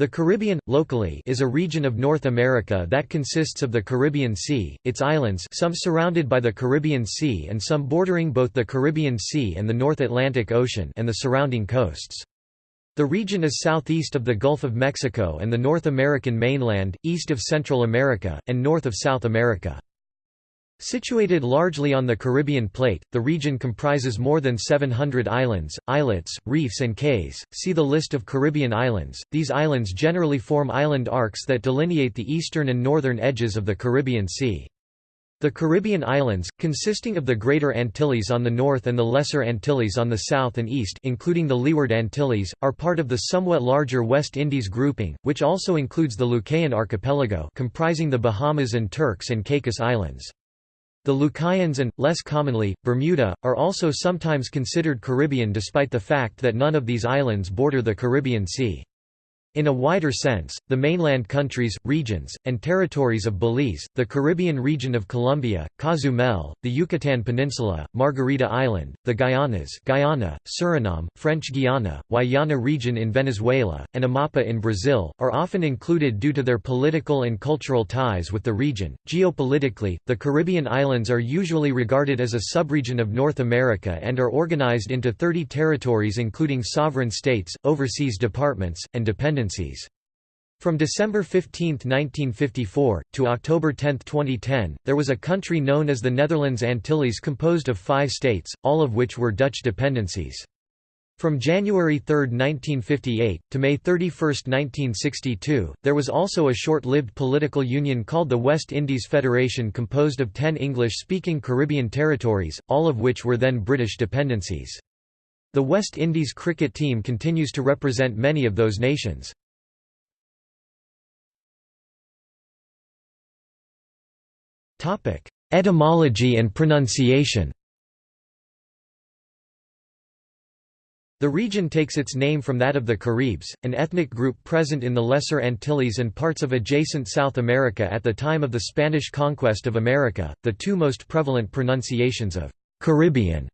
The Caribbean, locally, is a region of North America that consists of the Caribbean Sea, its islands some surrounded by the Caribbean Sea and some bordering both the Caribbean Sea and the North Atlantic Ocean and the surrounding coasts. The region is southeast of the Gulf of Mexico and the North American mainland, east of Central America, and north of South America. Situated largely on the Caribbean plate, the region comprises more than 700 islands, islets, reefs and cays. See the list of Caribbean islands. These islands generally form island arcs that delineate the eastern and northern edges of the Caribbean Sea. The Caribbean islands, consisting of the Greater Antilles on the north and the Lesser Antilles on the south and east including the Leeward Antilles, are part of the somewhat larger West Indies grouping, which also includes the Lucayan archipelago comprising the Bahamas and Turks and Caicos Islands. The Lucayans and, less commonly, Bermuda, are also sometimes considered Caribbean despite the fact that none of these islands border the Caribbean Sea. In a wider sense, the mainland countries, regions, and territories of Belize, the Caribbean region of Colombia, Cozumel, the Yucatan Peninsula, Margarita Island, the Guyanas Guyana, Suriname, French Guiana, Guayana region in Venezuela, and Amapa in Brazil, are often included due to their political and cultural ties with the region. Geopolitically, the Caribbean islands are usually regarded as a subregion of North America and are organized into 30 territories including sovereign states, overseas departments, and dependencies from December 15, 1954, to October 10, 2010, there was a country known as the Netherlands Antilles composed of five states, all of which were Dutch dependencies. From January 3, 1958, to May 31, 1962, there was also a short-lived political union called the West Indies Federation composed of ten English-speaking Caribbean territories, all of which were then British dependencies. The West Indies cricket team continues to represent many of those nations. Etymology and pronunciation The region takes its name from that of the Caribs, an ethnic group present in the Lesser Antilles and parts of adjacent South America at the time of the Spanish conquest of America. The two most prevalent pronunciations of Caribbean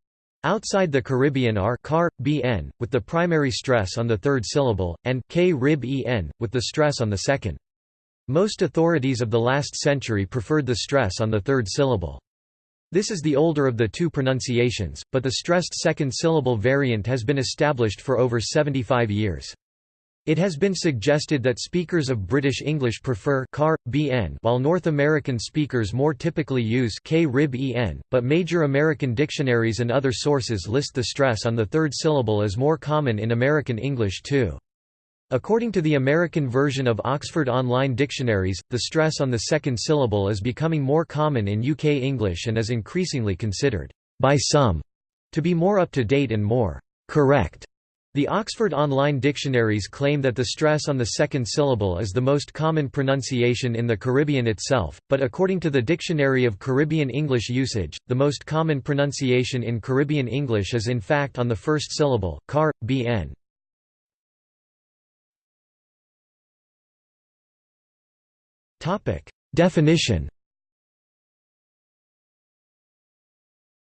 Outside the Caribbean are car, bn, with the primary stress on the third syllable, and k rib en, with the stress on the second. Most authorities of the last century preferred the stress on the third syllable. This is the older of the two pronunciations, but the stressed second syllable variant has been established for over 75 years. It has been suggested that speakers of British English prefer car, bn while North American speakers more typically use k rib en, but major American dictionaries and other sources list the stress on the third syllable as more common in American English too. According to the American version of Oxford Online Dictionaries, the stress on the second syllable is becoming more common in UK English and is increasingly considered, by some, to be more up to date and more correct the Oxford Online Dictionaries claim that the stress on the second syllable is the most common pronunciation in the Caribbean itself, but according to the Dictionary of Caribbean English Usage, the most common pronunciation in Caribbean English is in fact on the first syllable, car, bn. Definition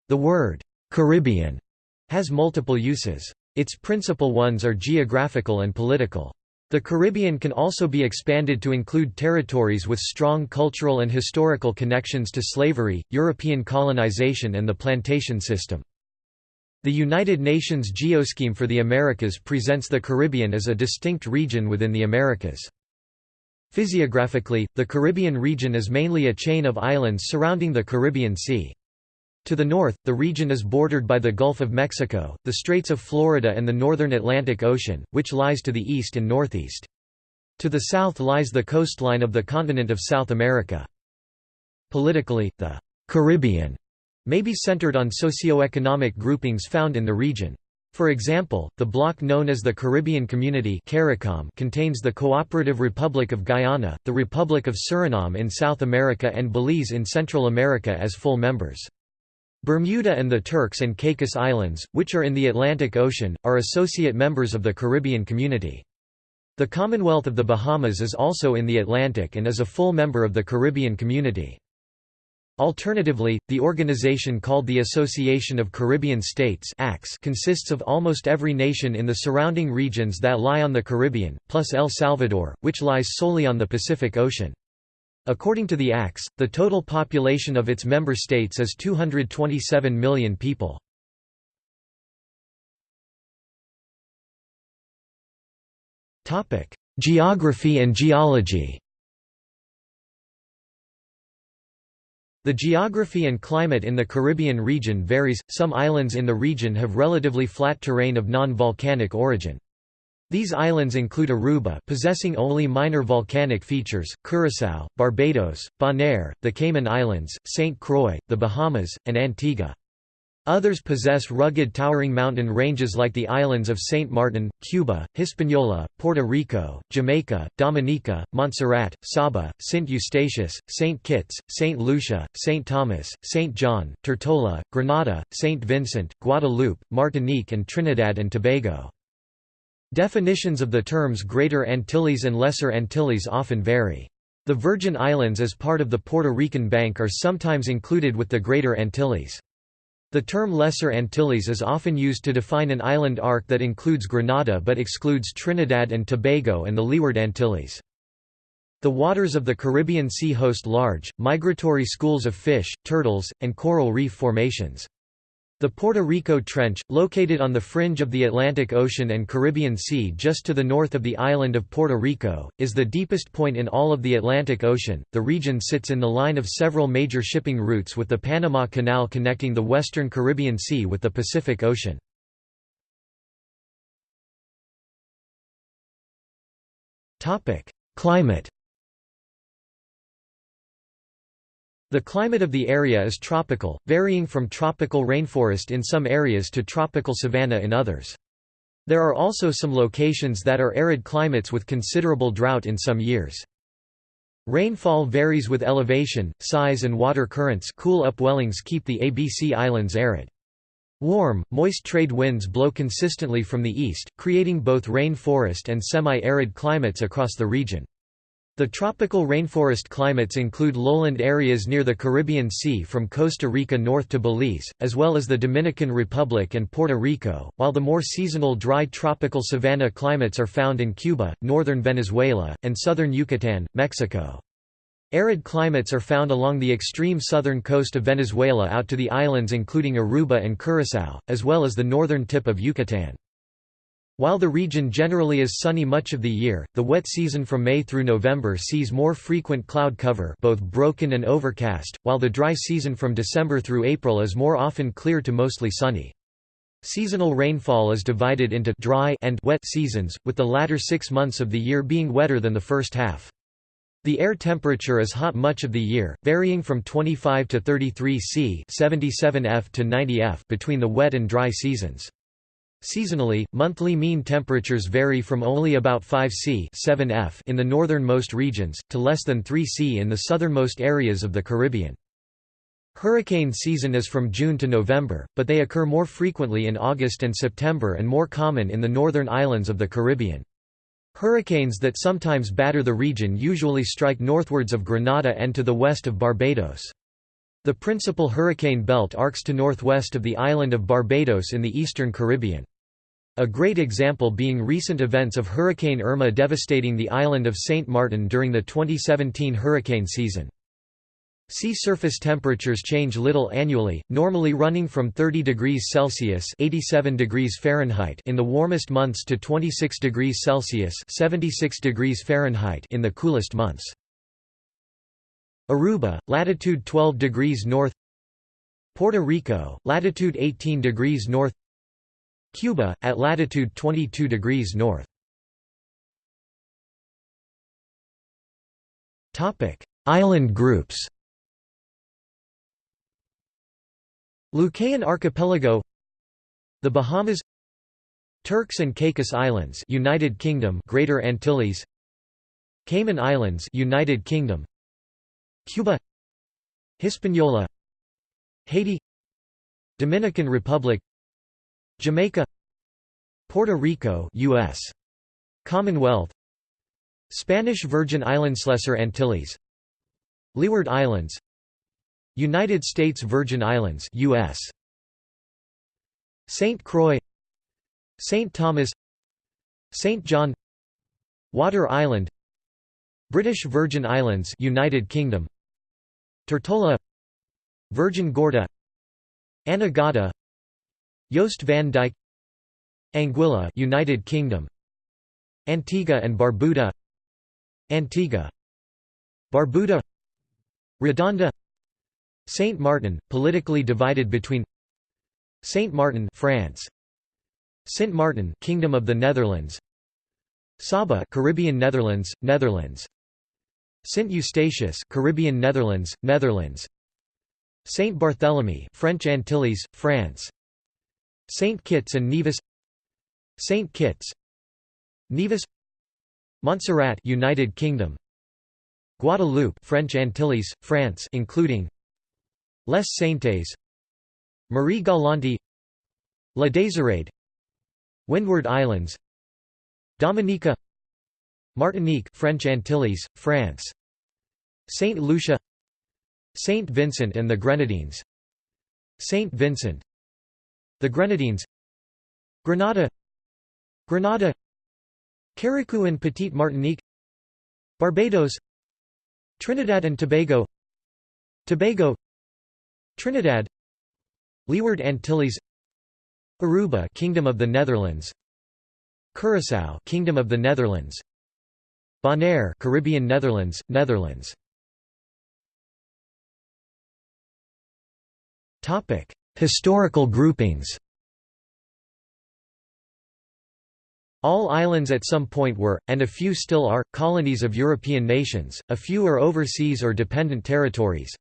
The word «Caribbean» has multiple uses. Its principal ones are geographical and political. The Caribbean can also be expanded to include territories with strong cultural and historical connections to slavery, European colonization and the plantation system. The United Nations Geoscheme for the Americas presents the Caribbean as a distinct region within the Americas. Physiographically, the Caribbean region is mainly a chain of islands surrounding the Caribbean Sea. To the north, the region is bordered by the Gulf of Mexico, the Straits of Florida and the northern Atlantic Ocean, which lies to the east and northeast. To the south lies the coastline of the continent of South America. Politically, the «Caribbean» may be centered on socio-economic groupings found in the region. For example, the bloc known as the Caribbean Community CARICOM contains the Cooperative Republic of Guyana, the Republic of Suriname in South America and Belize in Central America as full members. Bermuda and the Turks and Caicos Islands, which are in the Atlantic Ocean, are associate members of the Caribbean Community. The Commonwealth of the Bahamas is also in the Atlantic and is a full member of the Caribbean Community. Alternatively, the organization called the Association of Caribbean States consists of almost every nation in the surrounding regions that lie on the Caribbean, plus El Salvador, which lies solely on the Pacific Ocean. According to the ACS, the total population of its member states is 227 million people. Geography and geology The geography and climate in the Caribbean region varies, some islands in the region have relatively flat terrain of non-volcanic origin. These islands include Aruba possessing only minor volcanic features, Curaçao, Barbados, Bonaire, the Cayman Islands, St. Croix, the Bahamas, and Antigua. Others possess rugged towering mountain ranges like the islands of Saint Martin, Cuba, Hispaniola, Puerto Rico, Jamaica, Dominica, Montserrat, Saba, Saint Eustatius, Saint Kitts, Saint Lucia, Saint Thomas, Saint John, Tortola, Grenada, Saint Vincent, Guadeloupe, Martinique and Trinidad and Tobago. Definitions of the terms Greater Antilles and Lesser Antilles often vary. The Virgin Islands as part of the Puerto Rican Bank are sometimes included with the Greater Antilles. The term Lesser Antilles is often used to define an island arc that includes Grenada but excludes Trinidad and Tobago and the Leeward Antilles. The waters of the Caribbean Sea host large, migratory schools of fish, turtles, and coral reef formations. The Puerto Rico Trench, located on the fringe of the Atlantic Ocean and Caribbean Sea just to the north of the island of Puerto Rico, is the deepest point in all of the Atlantic Ocean. The region sits in the line of several major shipping routes with the Panama Canal connecting the western Caribbean Sea with the Pacific Ocean. Topic: Climate The climate of the area is tropical, varying from tropical rainforest in some areas to tropical savanna in others. There are also some locations that are arid climates with considerable drought in some years. Rainfall varies with elevation, size and water currents cool upwellings keep the ABC Islands arid. Warm, moist trade winds blow consistently from the east, creating both rainforest and semi-arid climates across the region. The tropical rainforest climates include lowland areas near the Caribbean Sea from Costa Rica north to Belize, as well as the Dominican Republic and Puerto Rico, while the more seasonal dry tropical savanna climates are found in Cuba, northern Venezuela, and southern Yucatan, Mexico. Arid climates are found along the extreme southern coast of Venezuela out to the islands including Aruba and Curaçao, as well as the northern tip of Yucatan. While the region generally is sunny much of the year, the wet season from May through November sees more frequent cloud cover both broken and overcast, while the dry season from December through April is more often clear to mostly sunny. Seasonal rainfall is divided into dry and wet seasons, with the latter six months of the year being wetter than the first half. The air temperature is hot much of the year, varying from 25 to 33 C 77 F to 90 F between the wet and dry seasons. Seasonally, monthly mean temperatures vary from only about 5 C 7 F in the northernmost regions, to less than 3 C in the southernmost areas of the Caribbean. Hurricane season is from June to November, but they occur more frequently in August and September and more common in the northern islands of the Caribbean. Hurricanes that sometimes batter the region usually strike northwards of Grenada and to the west of Barbados. The principal hurricane belt arcs to northwest of the island of Barbados in the eastern Caribbean. A great example being recent events of Hurricane Irma devastating the island of St. Martin during the 2017 hurricane season. Sea surface temperatures change little annually, normally running from 30 degrees Celsius (87 degrees Fahrenheit) in the warmest months to 26 degrees Celsius (76 degrees Fahrenheit) in the coolest months. Aruba, latitude 12 degrees north Puerto Rico, latitude 18 degrees north Cuba, at latitude 22 degrees north. Island groups. Lucayan Archipelago. The Bahamas. Turks and Caicos Islands United Kingdom Greater Antilles. Cayman Islands United Kingdom. Cuba. Hispaniola. Haiti. Dominican Republic Jamaica Puerto Rico US Commonwealth Spanish Virgin Islands Lesser Antilles Leeward Islands United States Virgin Islands US St. Croix St. Thomas St. John Water Island British Virgin Islands United Kingdom Tortola Virgin Gorda Anegada Jost van Dyke Anguilla United Kingdom Antigua and Barbuda Antigua Barbuda Redonda Saint Martin politically divided between Saint Martin France Saint Martin Kingdom of the Netherlands Saba Caribbean Netherlands Netherlands Saint Eustatius Caribbean Netherlands Netherlands Saint Barthélemy French Antilles France Saint Kitts and Nevis. Saint Kitts. Nevis. Montserrat United Kingdom. Guadeloupe French Antilles France including Les Saintes. Marie Galante La Désirade. Windward Islands. Dominica. Martinique French Antilles France. Saint Lucia. Saint Vincent and the Grenadines. Saint Vincent The Grenadines. Grenada. Grenada. Carriacou and Petite Martinique. Barbados. Trinidad and Tobago. Tobago. Trinidad. Leeward Antilles. Aruba Kingdom of the Netherlands. Curaçao Kingdom of the Netherlands. Bonaire Caribbean Netherlands Netherlands. Topic Historical groupings All islands at some point were, and a few still are, colonies of European nations, a few are overseas or dependent territories.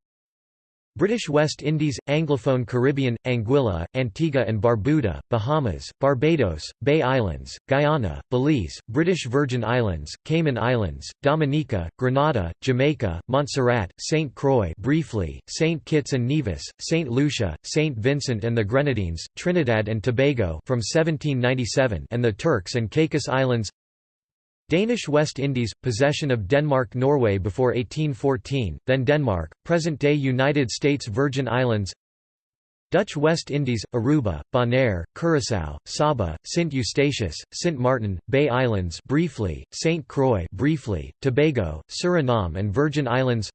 British West Indies, Anglophone Caribbean, Anguilla, Antigua and Barbuda, Bahamas, Barbados, Bay Islands, Guyana, Belize, British Virgin Islands, Cayman Islands, Dominica, Grenada, Jamaica, Montserrat, St. Croix briefly, St. Kitts and Nevis, St. Lucia, St. Vincent and the Grenadines, Trinidad and Tobago from 1797 and the Turks and Caicos Islands Danish West Indies, possession of Denmark-Norway before 1814, then Denmark, present-day United States Virgin Islands. Dutch West Indies, Aruba, Bonaire, Curaçao, Saba, Saint Eustatius, Saint Martin, Bay Islands briefly, Saint Croix briefly, Tobago, Suriname and Virgin Islands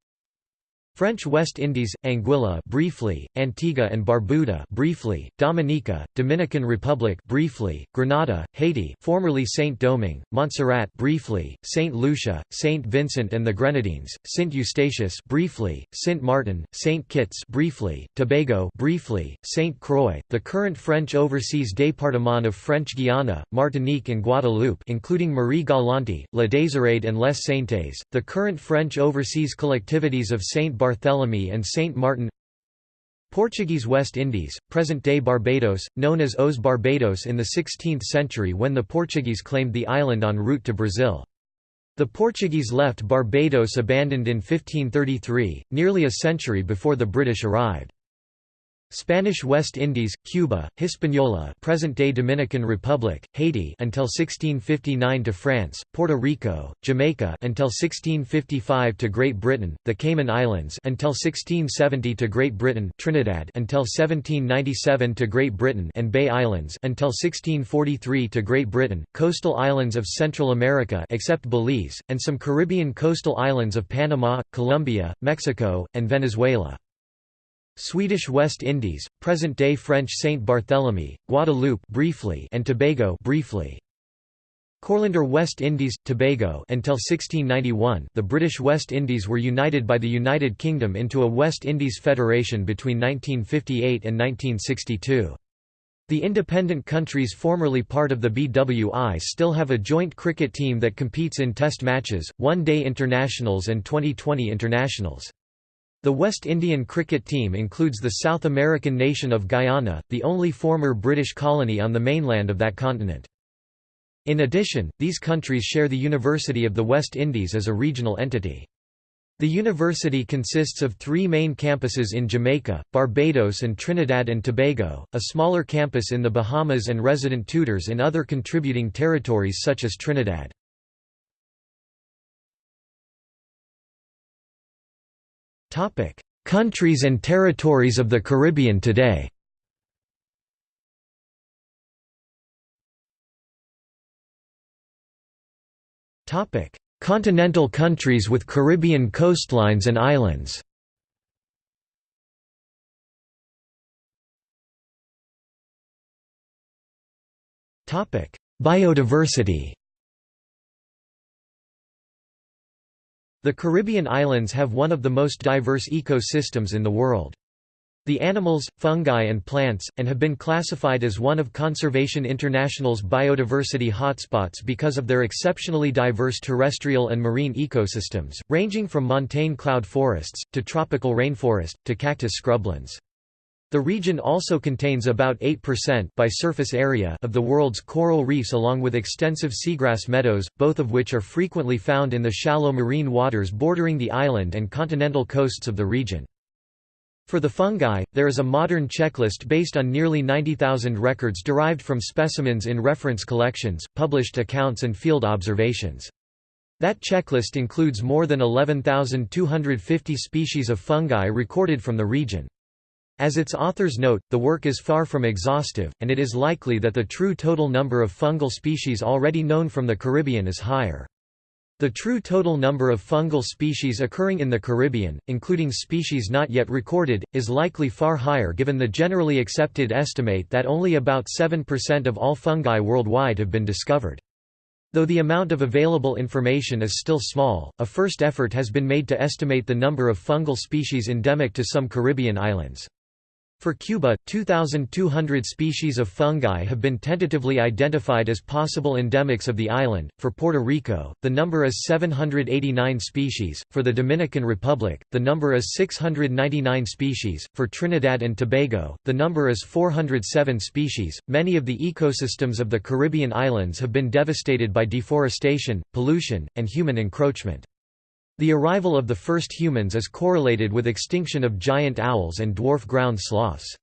French West Indies, Anguilla briefly, Antigua and Barbuda briefly, Dominica, Dominican Republic briefly, Grenada, Haiti formerly Saint-Domingue, Montserrat briefly, Saint Lucia, Saint Vincent and the Grenadines, Saint Eustatius briefly, Saint Martin, Saint Kitts briefly, Tobago briefly, Saint Croix, the current French overseas département of French Guiana, Martinique and Guadeloupe including Marie Galante, La Désirade and Les Saintes, the current French overseas collectivities of Saint Barthélemy and Saint Martin Portuguese West Indies, present-day Barbados, known as Os Barbados in the 16th century when the Portuguese claimed the island en route to Brazil. The Portuguese left Barbados abandoned in 1533, nearly a century before the British arrived. Spanish West Indies, Cuba, Hispaniola, present-day Dominican Republic, Haiti until 1659 to France, Puerto Rico, Jamaica until 1655 to Great Britain, the Cayman Islands until 1670 to Great Britain, Trinidad until 1797 to Great Britain and Bay Islands until 1643 to Great Britain, coastal islands of Central America except Belize and some Caribbean coastal islands of Panama, Colombia, Mexico, and Venezuela. Swedish West Indies, present-day French Saint Barthélemy, Guadeloupe briefly and Tobago briefly. Courlander West Indies, Tobago until 1691 the British West Indies were united by the United Kingdom into a West Indies Federation between 1958 and 1962. The independent countries formerly part of the BWI still have a joint cricket team that competes in test matches, one-day internationals and 2020 internationals. The West Indian cricket team includes the South American nation of Guyana, the only former British colony on the mainland of that continent. In addition, these countries share the University of the West Indies as a regional entity. The university consists of three main campuses in Jamaica, Barbados and Trinidad and Tobago, a smaller campus in the Bahamas and resident tutors in other contributing territories such as Trinidad. Countries and territories of the Caribbean today. Topic: Continental countries with Caribbean coastlines and islands. Topic: Biodiversity The Caribbean islands have one of the most diverse ecosystems in the world. The animals, fungi and plants, and have been classified as one of Conservation International's biodiversity hotspots because of their exceptionally diverse terrestrial and marine ecosystems, ranging from montane cloud forests, to tropical rainforest, to cactus scrublands. The region also contains about 8% by surface area of the world's coral reefs along with extensive seagrass meadows, both of which are frequently found in the shallow marine waters bordering the island and continental coasts of the region. For the fungi, there is a modern checklist based on nearly 90,000 records derived from specimens in reference collections, published accounts and field observations. That checklist includes more than 11,250 species of fungi recorded from the region. As its authors note, the work is far from exhaustive, and it is likely that the true total number of fungal species already known from the Caribbean is higher. The true total number of fungal species occurring in the Caribbean, including species not yet recorded, is likely far higher given the generally accepted estimate that only about 7% of all fungi worldwide have been discovered. Though the amount of available information is still small, a first effort has been made to estimate the number of fungal species endemic to some Caribbean islands. For Cuba, 2,200 species of fungi have been tentatively identified as possible endemics of the island. For Puerto Rico, the number is 789 species. For the Dominican Republic, the number is 699 species. For Trinidad and Tobago, the number is 407 species. Many of the ecosystems of the Caribbean islands have been devastated by deforestation, pollution, and human encroachment. The arrival of the first humans is correlated with extinction of giant owls and dwarf ground sloths.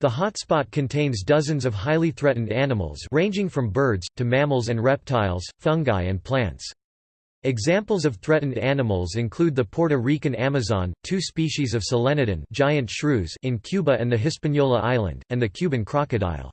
The hotspot contains dozens of highly threatened animals ranging from birds, to mammals and reptiles, fungi and plants. Examples of threatened animals include the Puerto Rican Amazon, two species of Solenodon giant shrews in Cuba and the Hispaniola Island, and the Cuban crocodile.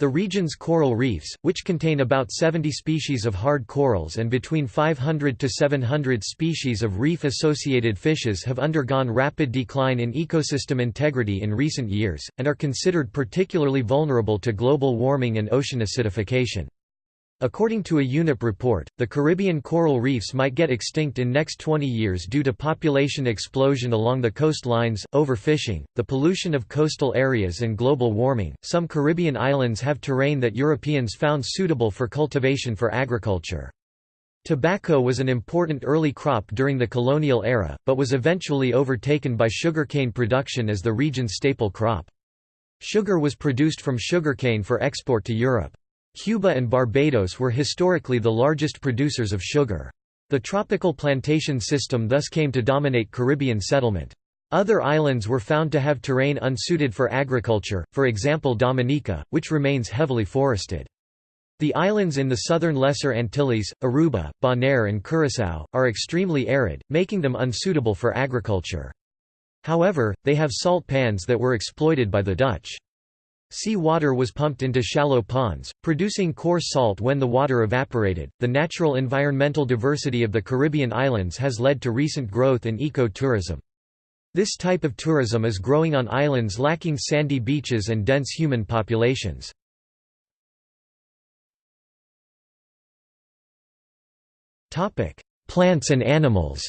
The region's coral reefs, which contain about 70 species of hard corals and between 500 to 700 species of reef-associated fishes have undergone rapid decline in ecosystem integrity in recent years, and are considered particularly vulnerable to global warming and ocean acidification. According to a UNEP report, the Caribbean coral reefs might get extinct in next 20 years due to population explosion along the coastlines, overfishing, the pollution of coastal areas and global warming. Some Caribbean islands have terrain that Europeans found suitable for cultivation for agriculture. Tobacco was an important early crop during the colonial era, but was eventually overtaken by sugarcane production as the region's staple crop. Sugar was produced from sugarcane for export to Europe. Cuba and Barbados were historically the largest producers of sugar. The tropical plantation system thus came to dominate Caribbean settlement. Other islands were found to have terrain unsuited for agriculture, for example Dominica, which remains heavily forested. The islands in the southern Lesser Antilles, Aruba, Bonaire and Curaçao, are extremely arid, making them unsuitable for agriculture. However, they have salt pans that were exploited by the Dutch. Sea water was pumped into shallow ponds, producing coarse salt when the water evaporated. The natural environmental diversity of the Caribbean islands has led to recent growth in eco-tourism. This type of tourism is growing on islands lacking sandy beaches and dense human populations. Plants and animals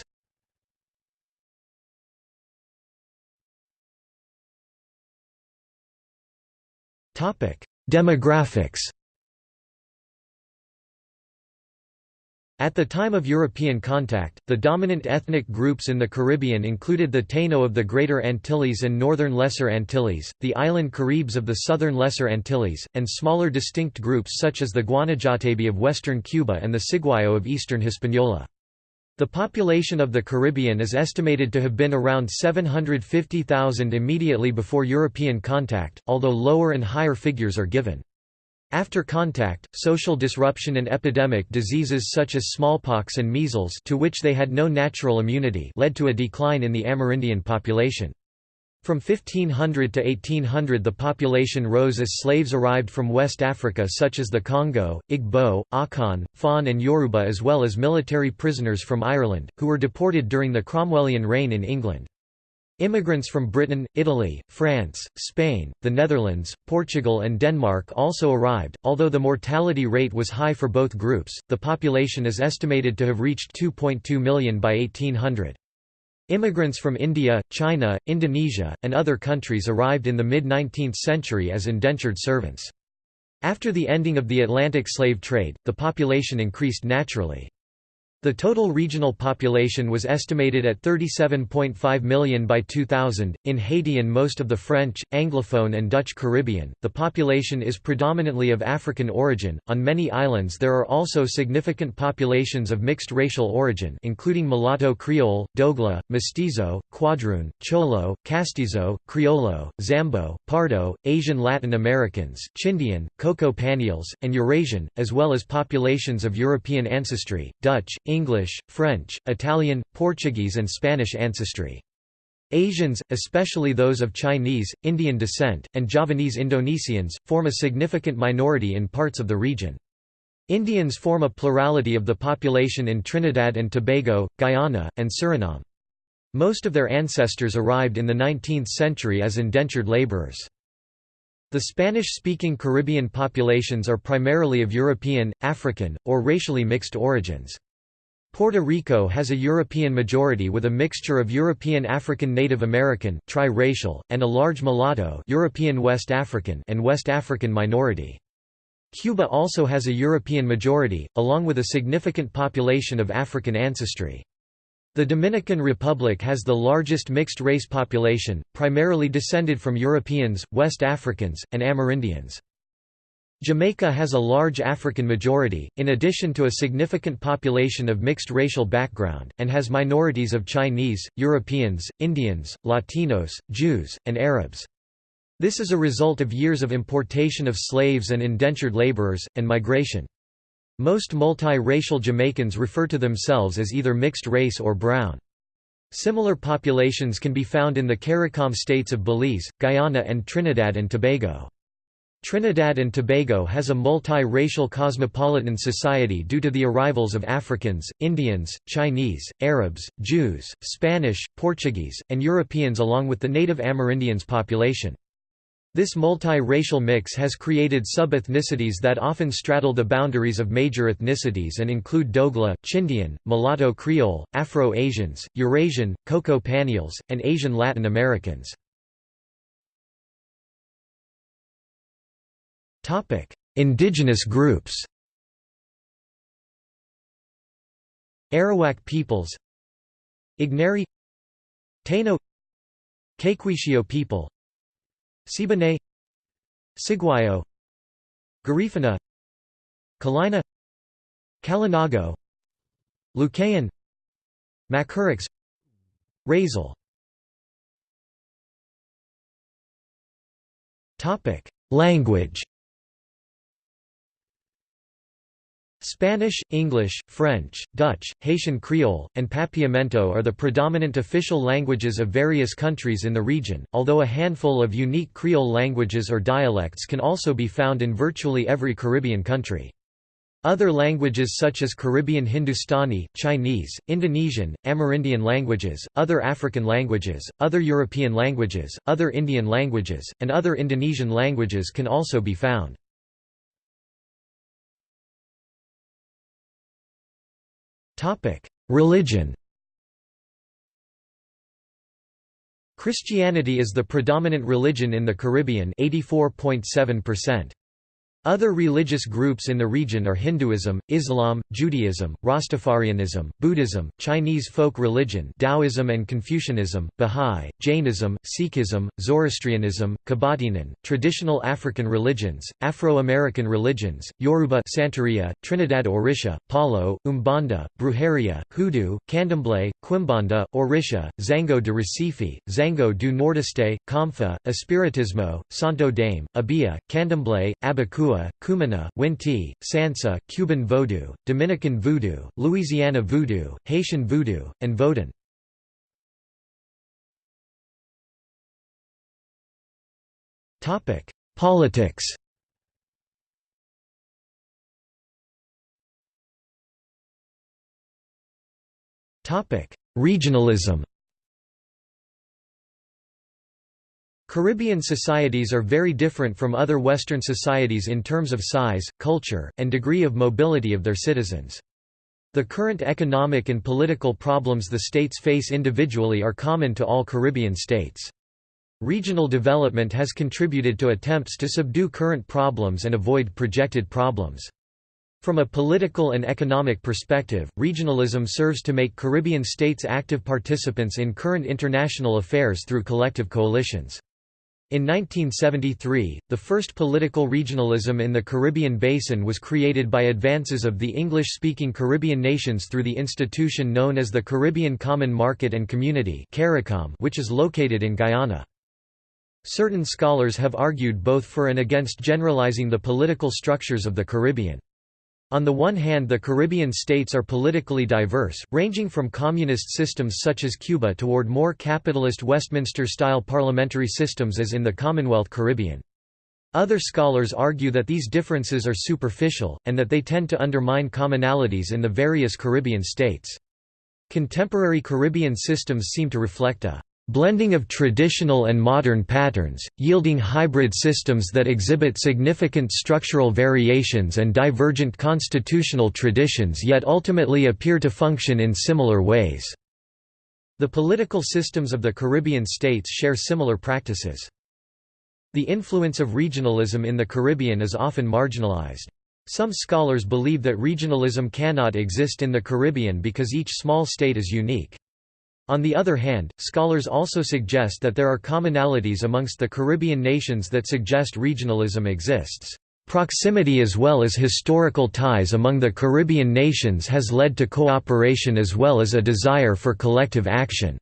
Demographics At the time of European contact, the dominant ethnic groups in the Caribbean included the Taino of the Greater Antilles and Northern Lesser Antilles, the island Caribs of the Southern Lesser Antilles, and smaller distinct groups such as the Guanahatabey of western Cuba and the Ciguayo of eastern Hispaniola. The population of the Caribbean is estimated to have been around 750,000 immediately before European contact, although lower and higher figures are given. After contact, social disruption and epidemic diseases such as smallpox and measles to which they had no natural immunity led to a decline in the Amerindian population. From 1500 to 1800 the population rose as slaves arrived from West Africa such as the Congo, Igbo, Akan, Fon and Yoruba as well as military prisoners from Ireland, who were deported during the Cromwellian reign in England. Immigrants from Britain, Italy, France, Spain, the Netherlands, Portugal and Denmark also arrived. Although the mortality rate was high for both groups, the population is estimated to have reached 2.2 million by 1800. Immigrants from India, China, Indonesia, and other countries arrived in the mid-19th century as indentured servants. After the ending of the Atlantic slave trade, the population increased naturally. The total regional population was estimated at 37.5 million by 2000. In Haiti and most of the French, Anglophone, and Dutch Caribbean, the population is predominantly of African origin. On many islands, there are also significant populations of mixed racial origin, including mulatto Creole, Dogla, Mestizo, Quadroon, Cholo, Castizo, Criollo, Zambo, Pardo, Asian Latin Americans, Chindian, Cocoa Panyols, and Eurasian, as well as populations of European ancestry, Dutch, English, French, Italian, Portuguese and Spanish ancestry. Asians, especially those of Chinese, Indian descent, and Javanese Indonesians, form a significant minority in parts of the region. Indians form a plurality of the population in Trinidad and Tobago, Guyana, and Suriname. Most of their ancestors arrived in the 19th century as indentured laborers. The Spanish-speaking Caribbean populations are primarily of European, African, or racially mixed origins. Puerto Rico has a European majority with a mixture of European African Native American tri-racial, and a large mulatto European West African and West African minority. Cuba also has a European majority, along with a significant population of African ancestry. The Dominican Republic has the largest mixed-race population, primarily descended from Europeans, West Africans, and Amerindians. Jamaica has a large African majority, in addition to a significant population of mixed racial background, and has minorities of Chinese, Europeans, Indians, Latinos, Jews, and Arabs. This is a result of years of importation of slaves and indentured laborers, and migration. Most multi-racial Jamaicans refer to themselves as either mixed race or brown. Similar populations can be found in the CARICOM states of Belize, Guyana and Trinidad and Tobago. Trinidad and Tobago has a multi-racial cosmopolitan society due to the arrivals of Africans, Indians, Chinese, Arabs, Jews, Spanish, Portuguese, and Europeans along with the native Amerindians population. This multi-racial mix has created sub-ethnicities that often straddle the boundaries of major ethnicities and include Dogla, Chindian, Mulatto Creole, Afro-Asians, Eurasian, Cocoa Panyols, and Asian Latin Americans. Topic: Indigenous groups. Arawak peoples. Igneri Taino Caquetio people Siboney Ciguayo Garifuna Kalina Kalinago Lucayan Macorix Razel Language Spanish, English, French, Dutch, Haitian Creole, and Papiamento are the predominant official languages of various countries in the region, although a handful of unique Creole languages or dialects can also be found in virtually every Caribbean country. Other languages such as Caribbean Hindustani, Chinese, Indonesian, Amerindian languages, other African languages, other European languages, other Indian languages, and other Indonesian languages can also be found. Religion Christianity is the predominant religion in the Caribbean 84.7%. Other religious groups in the region are Hinduism, Islam, Judaism, Rastafarianism, Buddhism, Chinese folk religion Taoism and Confucianism, Bahá'í, Jainism, Sikhism, Zoroastrianism, Kebatinan, traditional African religions, Afro-American religions, Yoruba Santeria, Trinidad Orisha, Palo, Umbanda, Brujeria, Hoodoo, Candomblé, Quimbanda, Orisha, Xangô de Recife, Xangô do Nordeste, Comfa, Espiritismo, Santo Daime, Obeah, Candomblé, Abakuá, Kua, Kumina, Winti, Sansa, Cuban Vodou, Dominican Voodoo, Louisiana Voodoo, Haitian Voodoo, and Vodun. Politics Regionalism Caribbean societies are very different from other Western societies in terms of size, culture, and degree of mobility of their citizens. The current economic and political problems the states face individually are common to all Caribbean states. Regional development has contributed to attempts to subdue current problems and avoid projected problems. From a political and economic perspective, regionalism serves to make Caribbean states active participants in current international affairs through collective coalitions. In 1973, the first political regionalism in the Caribbean basin was created by advances of the English-speaking Caribbean nations through the institution known as the Caribbean Common Market and Community which is located in Guyana. Certain scholars have argued both for and against generalizing the political structures of the Caribbean. On the one hand the Caribbean states are politically diverse, ranging from communist systems such as Cuba toward more capitalist Westminster-style parliamentary systems as in the Commonwealth Caribbean. Other scholars argue that these differences are superficial, and that they tend to undermine commonalities in the various Caribbean states. Contemporary Caribbean systems seem to reflect a blending of traditional and modern patterns, yielding hybrid systems that exhibit significant structural variations and divergent constitutional traditions yet ultimately appear to function in similar ways. The political systems of the Caribbean states share similar practices. The influence of regionalism in the Caribbean is often marginalized. Some scholars believe that regionalism cannot exist in the Caribbean because each small state is unique. On the other hand, scholars also suggest that there are commonalities amongst the Caribbean nations that suggest regionalism exists. Proximity as well as historical ties among the Caribbean nations has led to cooperation as well as a desire for collective action.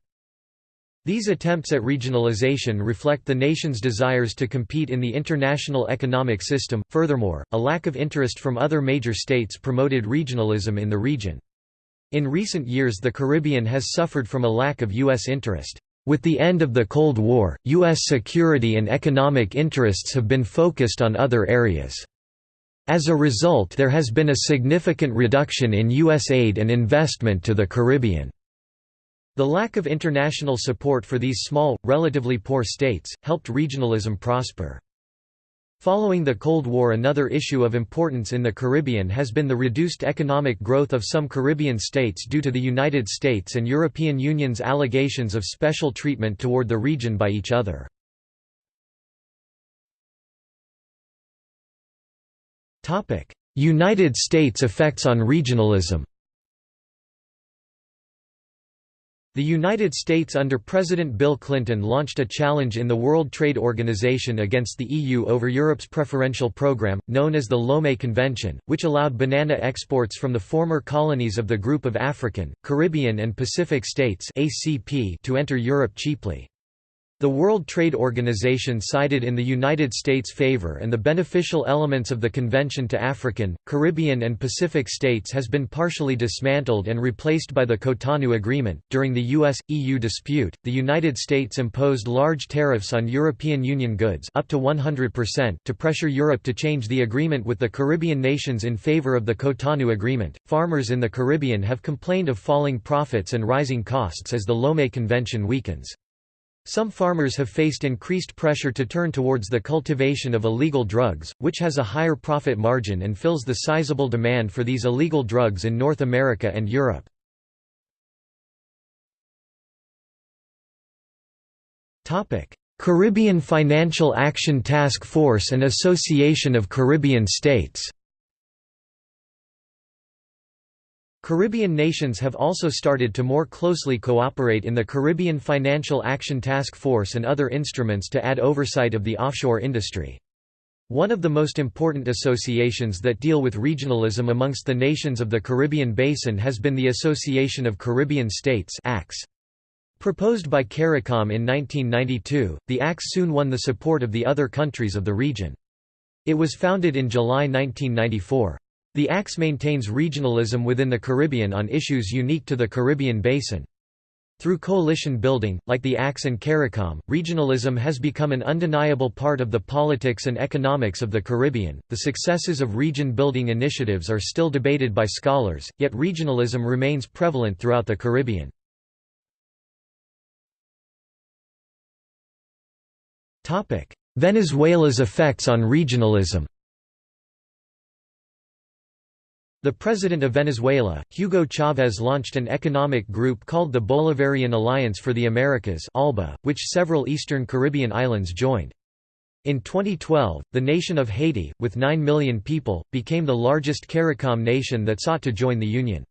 These attempts at regionalization reflect the nation's desires to compete in the international economic system. Furthermore, a lack of interest from other major states promoted regionalism in the region. In recent years the Caribbean has suffered from a lack of U.S. interest. With the end of the Cold War, U.S. security and economic interests have been focused on other areas. As a result there has been a significant reduction in U.S. aid and investment to the Caribbean. The lack of international support for these small, relatively poor states, helped regionalism prosper. Following the Cold War another issue of importance in the Caribbean has been the reduced economic growth of some Caribbean states due to the United States and European Union's allegations of special treatment toward the region by each other. United States effects on regionalism The United States under President Bill Clinton launched a challenge in the World Trade Organization against the EU over Europe's preferential program, known as the Lomé Convention, which allowed banana exports from the former colonies of the Group of African, Caribbean and Pacific States to enter Europe cheaply. The World Trade Organization sided in the United States' favor and the beneficial elements of the convention to African, Caribbean and Pacific states has been partially dismantled and replaced by the Cotonou Agreement. During the US-EU dispute, the United States imposed large tariffs on European Union goods up to 100% to pressure Europe to change the agreement with the Caribbean nations in favor of the Cotonou Agreement. Farmers in the Caribbean have complained of falling profits and rising costs as the Lomé Convention weakens. Some farmers have faced increased pressure to turn towards the cultivation of illegal drugs, which has a higher profit margin and fills the sizable demand for these illegal drugs in North America and Europe. Caribbean Financial Action Task Force and Association of Caribbean States Caribbean nations have also started to more closely cooperate in the Caribbean Financial Action Task Force and other instruments to add oversight of the offshore industry. One of the most important associations that deal with regionalism amongst the nations of the Caribbean Basin has been the Association of Caribbean States Proposed by CARICOM in 1992, the ACS soon won the support of the other countries of the region. It was founded in July 1994. The ACS maintains regionalism within the Caribbean on issues unique to the Caribbean basin. Through coalition building, like the ACS and CARICOM, regionalism has become an undeniable part of the politics and economics of the Caribbean. The successes of region building initiatives are still debated by scholars, yet regionalism remains prevalent throughout the Caribbean. Venezuela's effects on regionalism The president of Venezuela, Hugo Chavez launched an economic group called the Bolivarian Alliance for the Americas ALBA, which several eastern Caribbean islands joined. In 2012, the nation of Haiti, with 9 million people, became the largest CARICOM nation that sought to join the Union.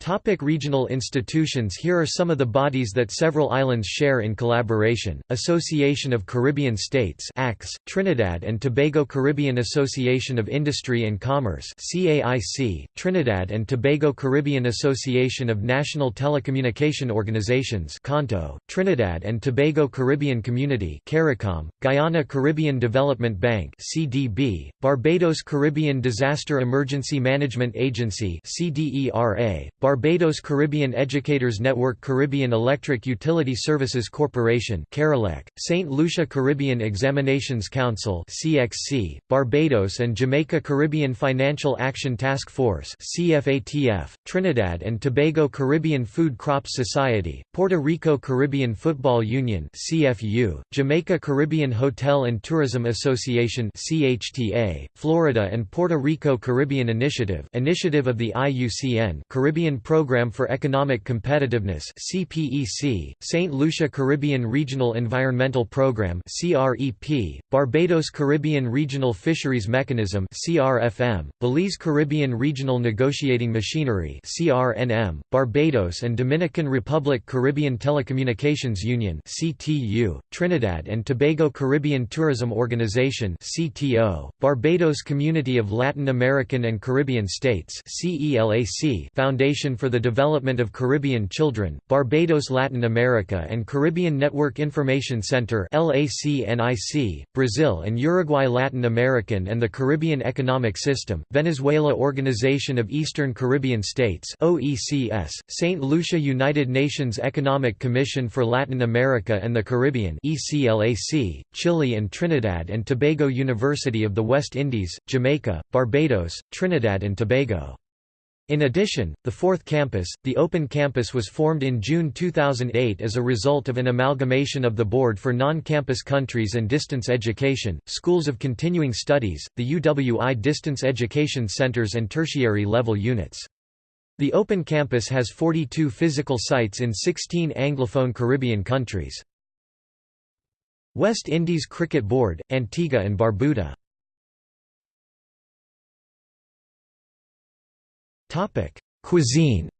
Topic regional institutions. Here are some of the bodies that several islands share in collaboration, Association of Caribbean States ACS, Trinidad and Tobago Caribbean Association of Industry and Commerce CAIC, Trinidad and Tobago Caribbean Association of National Telecommunication Organizations CANTO, Trinidad and Tobago Caribbean Community CARICOM, Guyana Caribbean Development Bank CDB, Barbados Caribbean Disaster Emergency Management Agency CDERA, Barbados Caribbean Educators Network Caribbean Electric Utility Services Corporation St. Lucia Caribbean Examinations Council CXC, Barbados and Jamaica Caribbean Financial Action Task Force CFATF, Trinidad and Tobago Caribbean Food Crops Society, Puerto Rico Caribbean Football Union CFU, Jamaica Caribbean Hotel and Tourism Association CHTA, Florida and Puerto Rico Caribbean Initiative Initiative of the IUCN Caribbean Program for Economic Competitiveness CPEC, St. Lucia Caribbean Regional Environmental Program CREP, Barbados Caribbean Regional Fisheries Mechanism CRFM, Belize Caribbean Regional Negotiating Machinery CRNM, Barbados and Dominican Republic Caribbean Telecommunications Union CTU, Trinidad and Tobago Caribbean Tourism Organization CTO, Barbados Community of Latin American and Caribbean States CELAC Foundation Foundation for the Development of Caribbean Children, Barbados Latin America and Caribbean Network Information Center Brazil and Uruguay Latin American and the Caribbean Economic System, Venezuela Organization of Eastern Caribbean States OECS, St. Lucia United Nations Economic Commission for Latin America and the Caribbean ECLAC, Chile and Trinidad and Tobago University of the West Indies, Jamaica, Barbados, Trinidad and Tobago in addition, the fourth campus, the Open Campus was formed in June 2008 as a result of an amalgamation of the Board for Non-Campus Countries and Distance Education, Schools of Continuing Studies, the UWI Distance Education Centers and tertiary level units. The Open Campus has 42 physical sites in 16 Anglophone Caribbean countries. West Indies Cricket Board, Antigua and Barbuda Topic: Cuisine.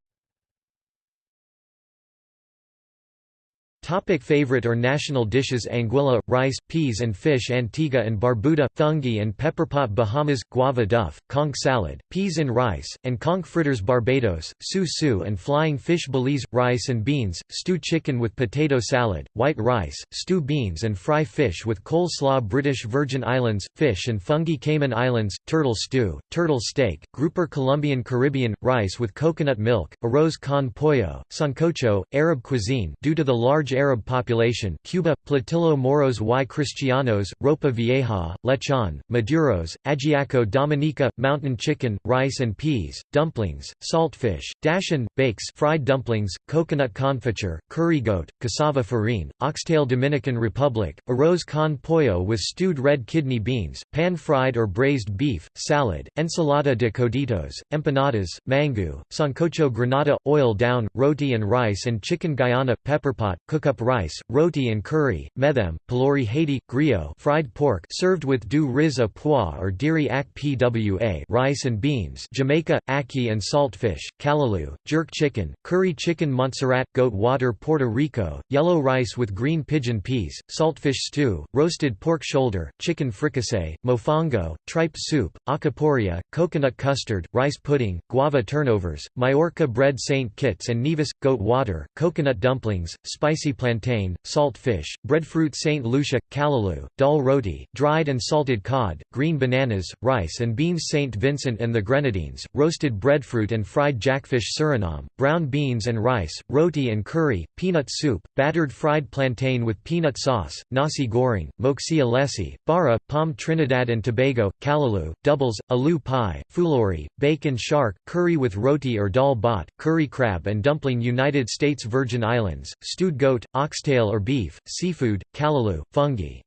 Topic favorite or national dishes Anguilla, rice, peas and fish Antigua and Barbuda, fungi and pepperpot Bahamas, guava duff, conch salad, peas and rice, and conch fritters Barbados, su-su and flying fish Belize, rice and beans, stew chicken with potato salad, white rice, stew beans and fry fish with coleslaw British Virgin Islands, fish and fungi Cayman Islands, turtle stew, turtle steak, grouper Colombian Caribbean, rice with coconut milk, arroz con pollo, sancocho, Arab cuisine due to the large Arab population Cuba, Platillo Moros y Cristianos, Ropa Vieja, Lechon, Maduros, Ajiaco Dominica, mountain chicken, rice and peas, dumplings, saltfish, dasheen, bakes fried dumplings, coconut confiture, curry goat, cassava farine, oxtail Dominican Republic, arroz con pollo with stewed red kidney beans, pan-fried or braised beef, salad, ensalada de coditos, empanadas, mango, sancocho Grenada, oil down, roti and rice and chicken Guyana, pepperpot, cook up rice, roti and curry, methem, pholourie Haiti, griot fried pork served with du riz à pois or diri ak pwa rice and beans Jamaica, ackee and saltfish, callaloo, jerk chicken, curry chicken Montserrat, goat water Puerto Rico, yellow rice with green pigeon peas, saltfish stew, roasted pork shoulder, chicken fricassee, mofongo, tripe soup, alcapurria, coconut custard, rice pudding, guava turnovers, Majorca bread St. Kitts and Nevis, goat water, coconut dumplings, spicy plantain, salt fish, breadfruit St. Lucia, callaloo, dal roti, dried and salted cod, green bananas, rice and beans St. Vincent and the Grenadines, roasted breadfruit and fried jackfish Suriname, brown beans and rice, roti and curry, peanut soup, battered fried plantain with peanut sauce, nasi goreng, moksi alesi, bara, palm Trinidad and Tobago, callaloo, doubles, aloo pie, pholourie, bacon shark, curry with roti or dal bot, curry crab and dumpling United States Virgin Islands, stewed goat, oxtail or beef, seafood, callaloo, fungi.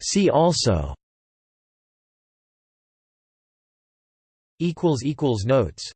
See also. Notes